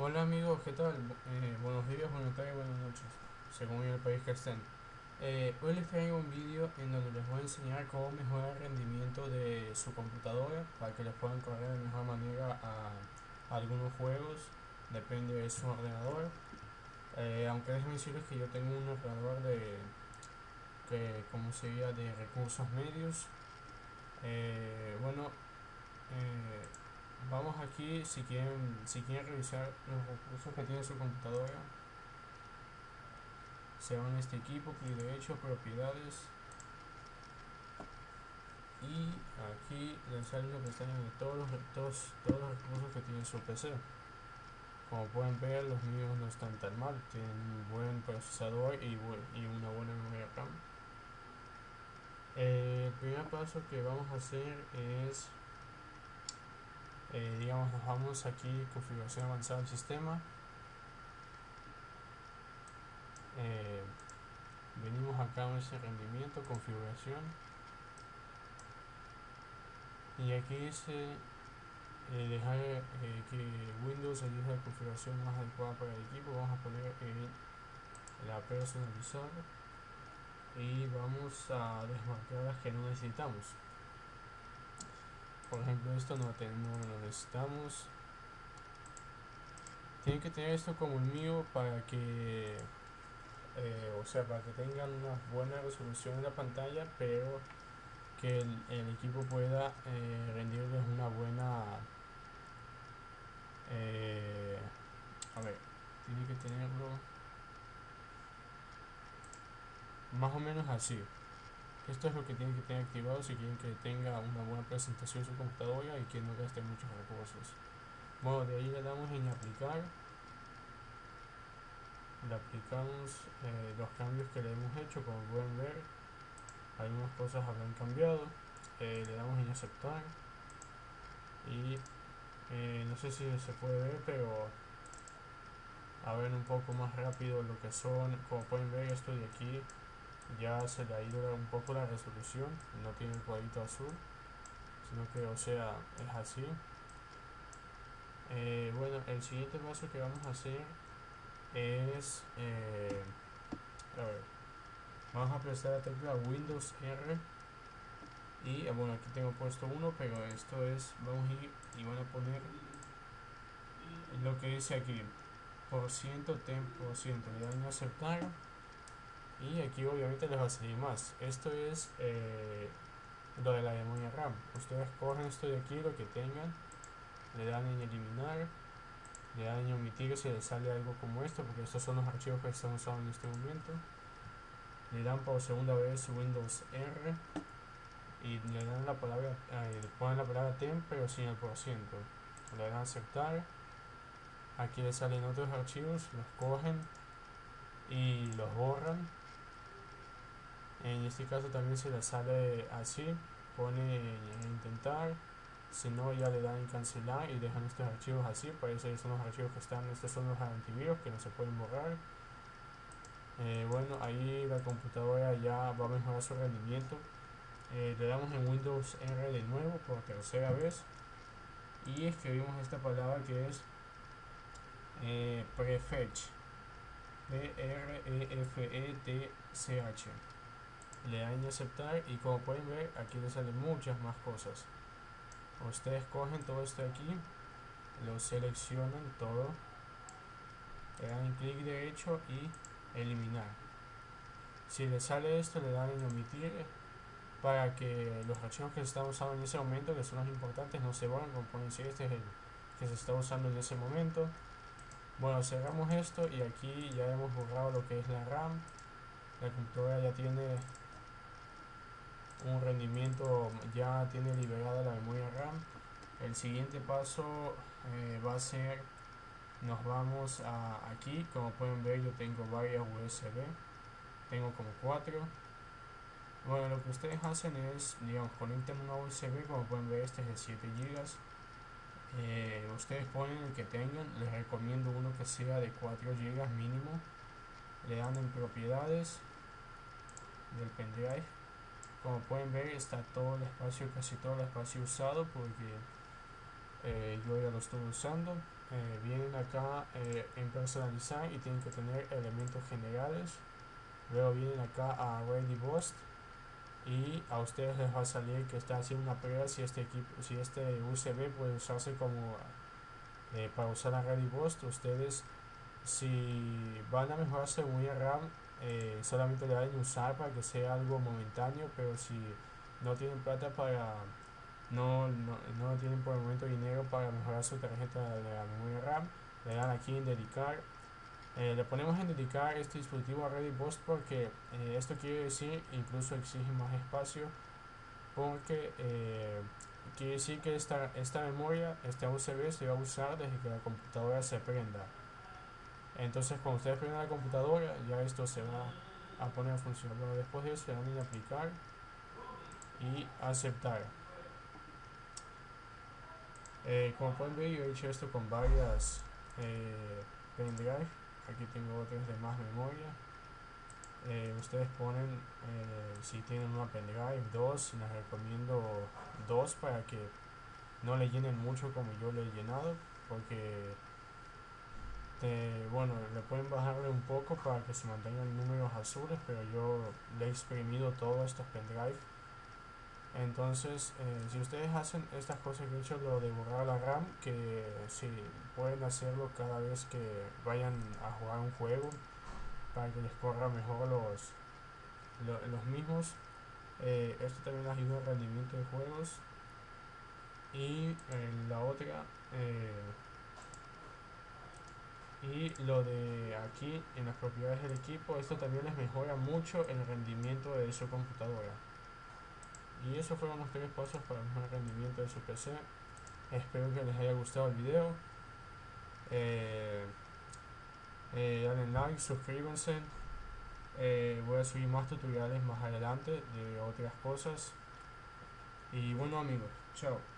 Hola amigos, ¿qué tal? Eh, buenos días, buenas tardes, buenas noches, según el país que estén. Eh, hoy les traigo un vídeo en donde les voy a enseñar cómo mejorar el rendimiento de su computadora para que les puedan correr de mejor manera a, algunos juegos, depende de su ordenador. Eh, aunque déjenme decirles que yo tengo un ordenador de, que, como sería, de recursos medios. bueno, vamos aquí si quieren si quieren revisar los recursos que tiene su computadora. Se van a este equipo clic derecho propiedades. Y aquí les sale que están en todos los, todos, todos los recursos que tiene su PC como pueden ver los míos no están tan mal. Tienen un buen procesador y, y una buena memoria RAM. El primer paso que vamos a hacer es eh, digamos nos vamos aquí configuración avanzada del sistema. Eh, venimos acá a ese rendimiento configuración. Y aquí dice eh, dejar que Windows elija la configuración más adecuada para el equipo. Vamos a poner la personalizar y vamos a desmarcar las que no necesitamos por ejemplo esto no, lo necesitamos. Tienen que tener esto como el mío para que eh, o sea para que tengan una buena resolución en la pantalla pero que el, equipo pueda eh, rendirles una buena eh, a ver tiene que tenerlo más o menos así esto es lo que tienen que tener activado si quieren que tenga una buena presentación su computadora y que no gaste muchos recursos. Bueno, de ahí le damos en aplicar. Le aplicamos eh, los cambios que le hemos hecho, como pueden ver. Algunas cosas habrán cambiado. Eh, le damos en aceptar. Y eh, no sé si se puede ver, pero a ver un poco más rápido lo que son. Como pueden ver, esto de aquí ya se le ha ido un poco la resolución no tiene el cuadrito azul sino que o sea es así. Eh, bueno el siguiente paso que vamos a hacer es eh, a ver vamos a prestar la tecla Windows R. Y eh, bueno aquí tengo puesto uno pero esto es vamos a ir y van a poner lo que dice aquí por ciento tem por ciento le dan a aceptar y aquí obviamente les va a salir más. Esto es eh, lo de la memoria RAM. Ustedes cogen esto de aquí lo que tengan le dan en eliminar le dan en omitir si les sale algo como esto porque estos son los archivos que están usando en este momento. Le dan por segunda vez Windows R y le dan la palabra le ponen la palabra tem pero sin el por ciento. Le dan aceptar. Aquí les salen otros archivos los cogen y los borran en este caso también se le sale así pone en intentar si no ya le dan en cancelar y dejan estos archivos así por eso son los archivos que están estos son los antivirus que no se pueden borrar. Eh, bueno ahí la computadora ya va a mejorar su rendimiento. Eh, le damos en Windows R de nuevo por tercera vez. Y escribimos esta palabra que es eh, prefetch. P r e f e t c h le dan en aceptar y como pueden ver aquí le salen muchas más cosas. Ustedes cogen todo esto aquí lo seleccionan todo le dan clic derecho y eliminar. Si les sale esto le dan en omitir para que los archivos que se están usando en ese momento que son los importantes no se borren como pueden decir este es el que se está usando en ese momento. Bueno cerramos esto y aquí ya hemos borrado lo que es la RAM. La computadora ya tiene un rendimiento ya tiene liberada la memoria RAM. El siguiente paso eh, va a ser nos vamos a aquí. Como pueden ver yo tengo varias USB tengo como cuatro. Bueno lo que ustedes hacen es digamos conecten una USB como pueden ver este es de 7 GB eh, ustedes ponen el que tengan. Les recomiendo uno que sea de 4 GB mínimo. Le dan en propiedades del pendrive como pueden ver está todo el espacio casi todo el espacio usado porque eh, yo ya lo estoy usando. Eh, vienen acá eh, en personalizar y tienen que tener elementos generales. Luego vienen acá a ready y a ustedes les va a salir que está haciendo una prueba si este equipo si este USB puede usarse como eh, para usar la ready boost ustedes si van a mejorar su memoria RAM eh, solamente le deben usar para que sea algo momentáneo pero si no tienen plata para no, no, no tienen por el momento dinero para mejorar su tarjeta de la memoria RAM le dan aquí en dedicar. Eh, le ponemos en dedicar este dispositivo a Boost porque eh, esto quiere decir incluso exige más espacio porque eh, quiere decir que esta, esta memoria, este USB se va a usar desde que la computadora se prenda entonces cuando ustedes prendan la computadora ya esto se va a poner a funcionar. Después de eso le dan en aplicar y aceptar. Como pueden ver yo he hecho esto con varias pendrive aquí tengo otras de más memoria. Eh, ustedes ponen eh, si tienen una pendrive 2 les recomiendo dos para que no le llenen mucho como yo le he llenado porque bueno le pueden bajarle un poco para que se mantengan números azules pero yo le he exprimido todos estos pendrive. Entonces eh, si ustedes hacen estas cosas que he hecho lo de borrar la RAM que si pueden hacerlo cada vez que vayan a jugar un juego para que les corra mejor los los mismos. Eh, esto también ayuda al rendimiento de juegos. Y eh, la otra y lo de aquí en las propiedades del equipo esto también les mejora mucho el rendimiento de su computadora. Y esos fueron los tres pasos para el rendimiento de su PC espero que les haya gustado el video. Eh, eh like, suscríbanse. Eh, voy a subir más tutoriales más adelante de otras cosas. Y bueno amigos, chao